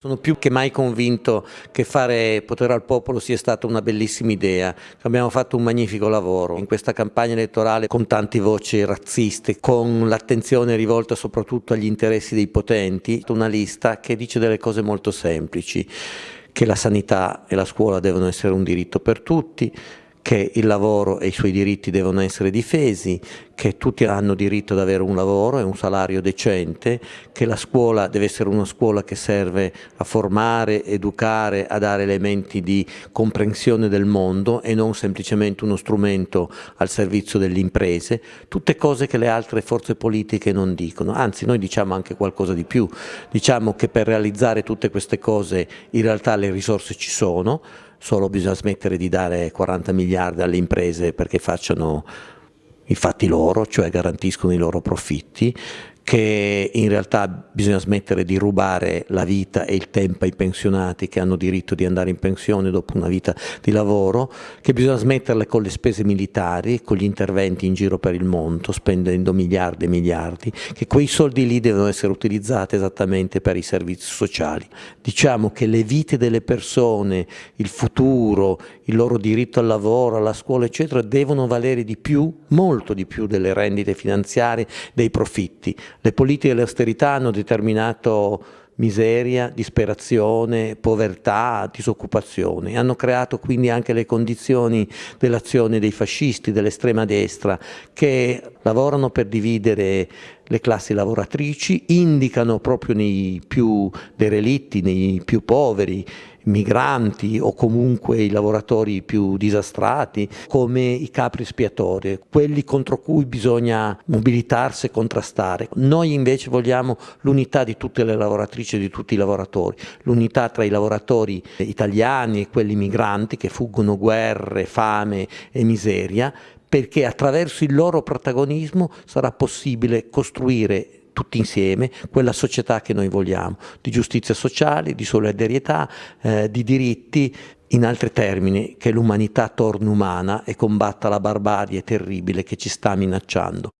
Sono più che mai convinto che fare potere al popolo sia stata una bellissima idea. Abbiamo fatto un magnifico lavoro in questa campagna elettorale con tante voci razziste, con l'attenzione rivolta soprattutto agli interessi dei potenti, una lista che dice delle cose molto semplici, che la sanità e la scuola devono essere un diritto per tutti, che il lavoro e i suoi diritti devono essere difesi, che tutti hanno diritto ad avere un lavoro e un salario decente, che la scuola deve essere una scuola che serve a formare, educare, a dare elementi di comprensione del mondo e non semplicemente uno strumento al servizio delle imprese, tutte cose che le altre forze politiche non dicono, anzi noi diciamo anche qualcosa di più, diciamo che per realizzare tutte queste cose in realtà le risorse ci sono, solo bisogna smettere di dare 40 miliardi alle imprese perché facciano i fatti loro, cioè garantiscono i loro profitti, che in realtà bisogna smettere di rubare la vita e il tempo ai pensionati che hanno diritto di andare in pensione dopo una vita di lavoro, che bisogna smetterle con le spese militari, con gli interventi in giro per il mondo, spendendo miliardi e miliardi, che quei soldi lì devono essere utilizzati esattamente per i servizi sociali. Diciamo che le vite delle persone, il futuro, il loro diritto al lavoro, alla scuola, eccetera, devono valere di più, molto di più delle rendite finanziarie, dei profitti. Le politiche dell'austerità hanno determinato miseria, disperazione, povertà, disoccupazione. Hanno creato quindi anche le condizioni dell'azione dei fascisti, dell'estrema destra, che lavorano per dividere le classi lavoratrici, indicano proprio nei più derelitti, nei più poveri, migranti o comunque i lavoratori più disastrati come i capri espiatori, quelli contro cui bisogna mobilitarsi e contrastare. Noi invece vogliamo l'unità di tutte le lavoratrici e di tutti i lavoratori, l'unità tra i lavoratori italiani e quelli migranti che fuggono guerre, fame e miseria perché attraverso il loro protagonismo sarà possibile costruire tutti insieme quella società che noi vogliamo, di giustizia sociale, di solidarietà, eh, di diritti, in altri termini che l'umanità torni umana e combatta la barbarie terribile che ci sta minacciando.